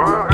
Ah.